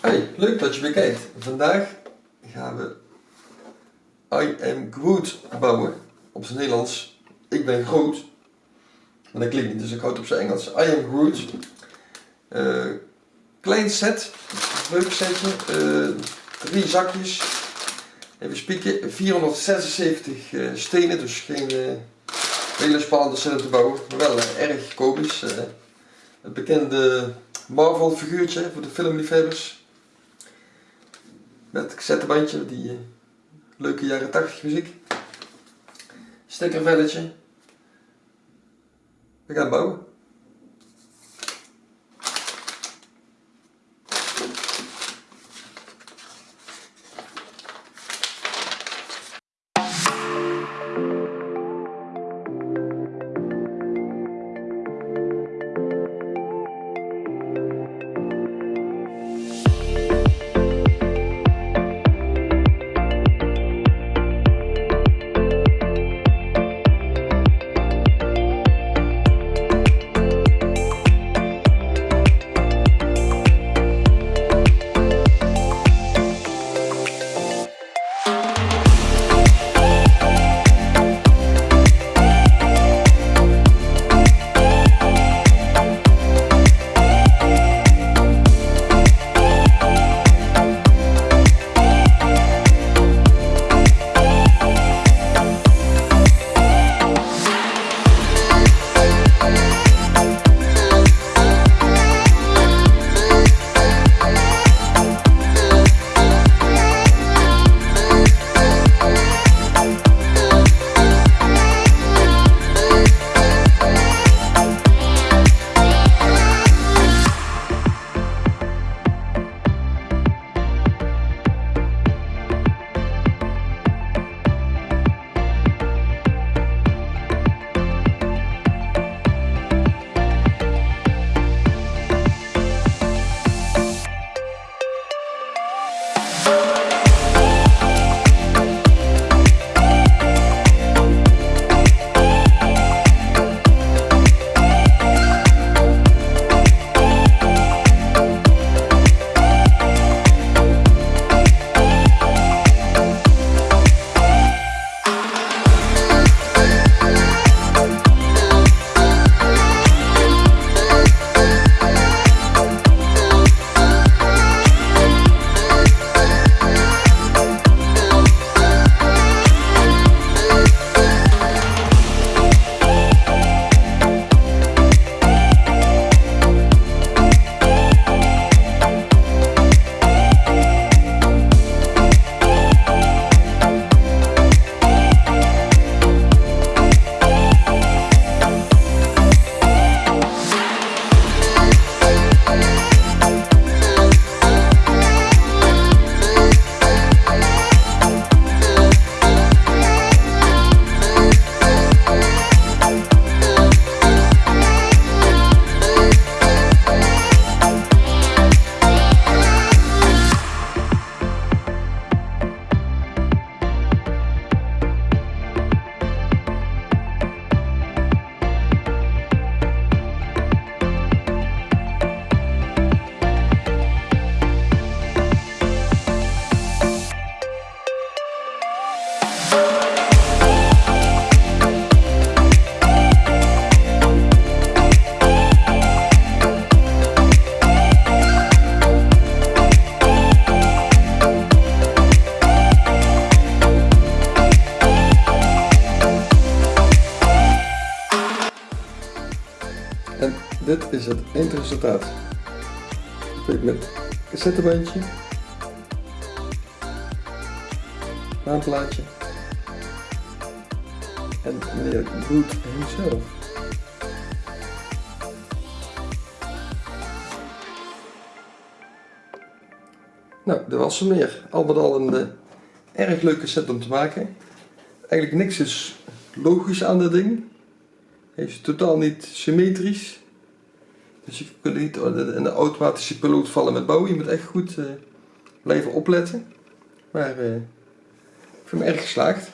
Hey, leuk dat je weer kijkt. Vandaag gaan we I am Groot bouwen. Op zijn Nederlands. Ik ben groot. Maar dat klinkt niet, dus ik houd op zijn Engels. I am Groot. Eh, klein set. Leuk setje. Eh, drie zakjes. Even spieken. 476 eh, stenen, dus geen hele spannende set te bouwen. Maar wel erg komisch. het bekende Marvel figuurtje voor de filmliefhebbers. Met cassettebandje, die uh, leuke jaren 80 muziek. Stekkervelletje. We gaan bouwen. Dit is het eindresultaat. Met cassettebandje, naamplaatje en meneer Good himself. Nou, dat was er meer. Al met al een uh, erg leuke set om te maken. Eigenlijk niks is logisch aan dit ding. Hij is totaal niet symmetrisch. Dus je kunt niet in de automatische piloot vallen met bouwen. Je moet echt goed uh, blijven opletten. Maar uh, ik vind hem erg geslaagd.